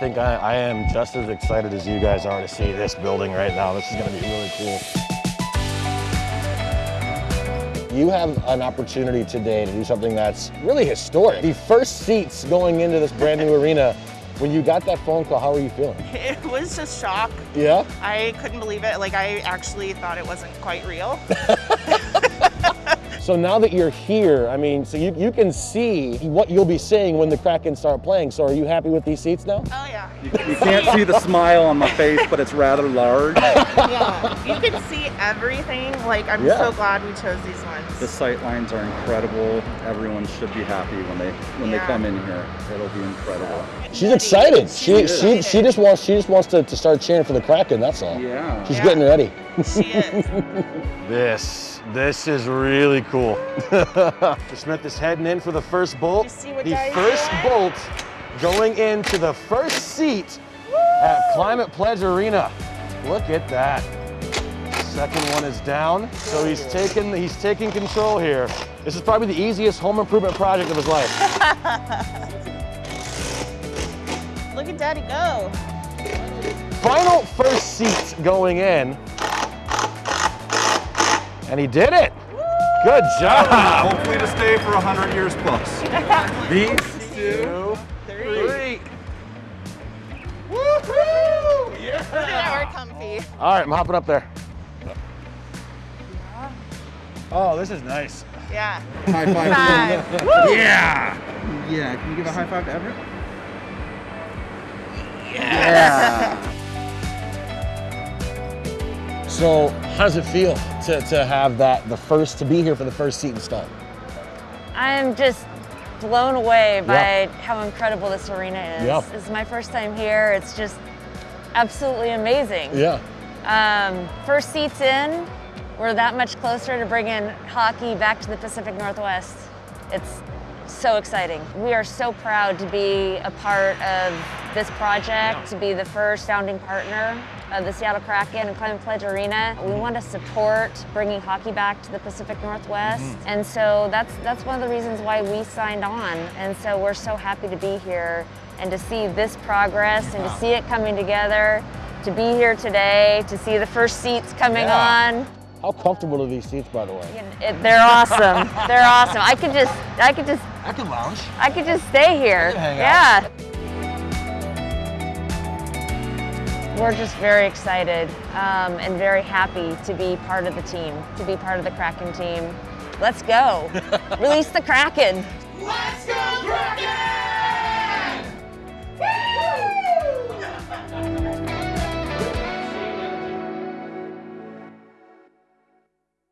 think I, I am just as excited as you guys are to see this building right now. This is gonna be really cool. You have an opportunity today to do something that's really historic. The first seats going into this brand new arena. When you got that phone call, how were you feeling? It was just shock. Yeah? I couldn't believe it. Like I actually thought it wasn't quite real. So now that you're here, I mean, so you, you can see what you'll be seeing when the Kraken start playing. So are you happy with these seats now? Oh yeah. You, you can't see the smile on my face, but it's rather large. Yeah. You can see everything. Like I'm Yeah. so glad we chose these ones. The sight lines are incredible. Everyone should be happy when they when they come in here. It'll be incredible. She's excited. She She's she she just wants she just wants to, to start cheering for the Kraken. That's all. Yeah. She's Yeah. getting ready. She is. This this is really cool. Smith is heading in for the first bolt. You see what the first doing? bolt going into the first seat at Climate Pledge Arena. Look at that. Second one is down. So he's taking he's taking control here. This is probably the easiest home improvement project of his life. Look at Daddy go. Final first seat going in. And he did it. Good job. Hopefully to stay for 100 years plus. These two, Three. three. Woohoo! Look at that, we're comfy. All right, I'm hopping up there. Oh, this is nice. Yeah. High five. Five. Yeah. Yeah. Can you give a high five to Everett? Yeah. So, how does it feel to, to have that, the first, to be here for the first seat installed? I'm just blown away by Yeah. how incredible this arena is. Yeah. This is my first time here. It's just absolutely amazing. Yeah. Um, first seats in, we're that much closer to bringing hockey back to the Pacific Northwest. It's so exciting. We are so proud to be a part of this project, to be the first founding partner of the Seattle Kraken and Climate Pledge Arena. We want to support bringing hockey back to the Pacific Northwest. Mm-hmm. And so that's, that's one of the reasons why we signed on. And so we're so happy to be here and to see this progress and to see it coming together, to be here today, to see the first seats coming Yeah. on. How comfortable are these seats, by the way? It- they're awesome. they're awesome. I could just, I could just, I could lounge. I could just stay here. could hang We're just very excited um, and very happy to be part of the team, to be part of the Kraken team. Let's go. Release the Kraken. Let's go!